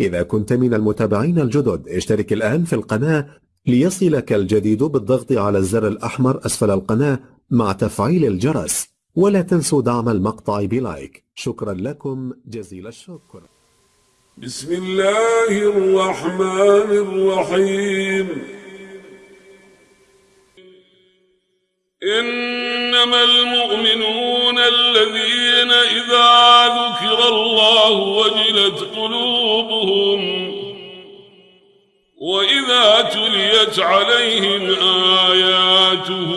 إذا كنت من المتابعين الجدد اشترك الآن في القناة ليصلك الجديد بالضغط على الزر الأحمر أسفل القناة مع تفعيل الجرس ولا تنسوا دعم المقطع بلايك. شكرا لكم جزيل الشكر. بسم الله الرحمن الرحيم. إنما المؤمنون الذين إذا ذكر الله وجلت قلوبهم وإذا تليت عليهم آياته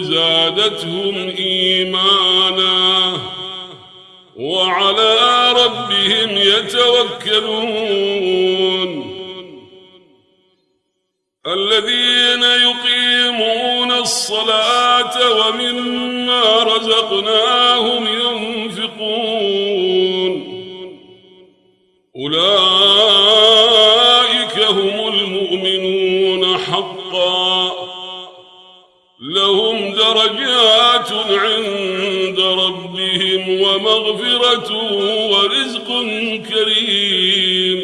زادتهم إيمانا وعلى ربهم يتوكلون. الذين يقيمون الصلاة ومما رزقناهم ينفقون أولئك هم المؤمنون حقا. لهم درجات عند ربهم ومغفرة ورزق كريم.